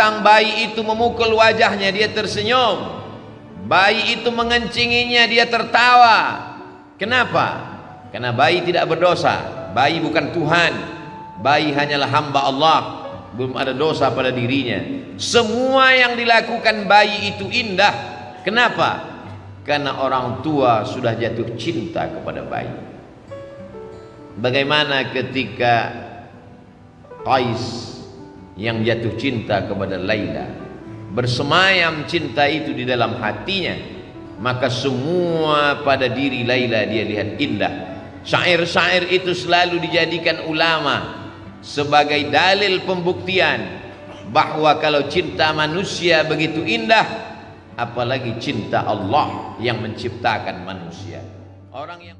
Datang bayi itu memukul wajahnya dia tersenyum. Bayi itu mengencinginya dia tertawa. Kenapa? Karena bayi tidak berdosa. Bayi bukan Tuhan. Bayi hanyalah hamba Allah. Belum ada dosa pada dirinya. Semua yang dilakukan bayi itu indah. Kenapa? Karena orang tua sudah jatuh cinta kepada bayi. Bagaimana ketika Qais yang jatuh cinta kepada Laila. Bersemayam cinta itu di dalam hatinya maka semua pada diri Laila dia lihat indah. Syair-syair itu selalu dijadikan ulama sebagai dalil pembuktian bahwa kalau cinta manusia begitu indah apalagi cinta Allah yang menciptakan manusia. Orang yang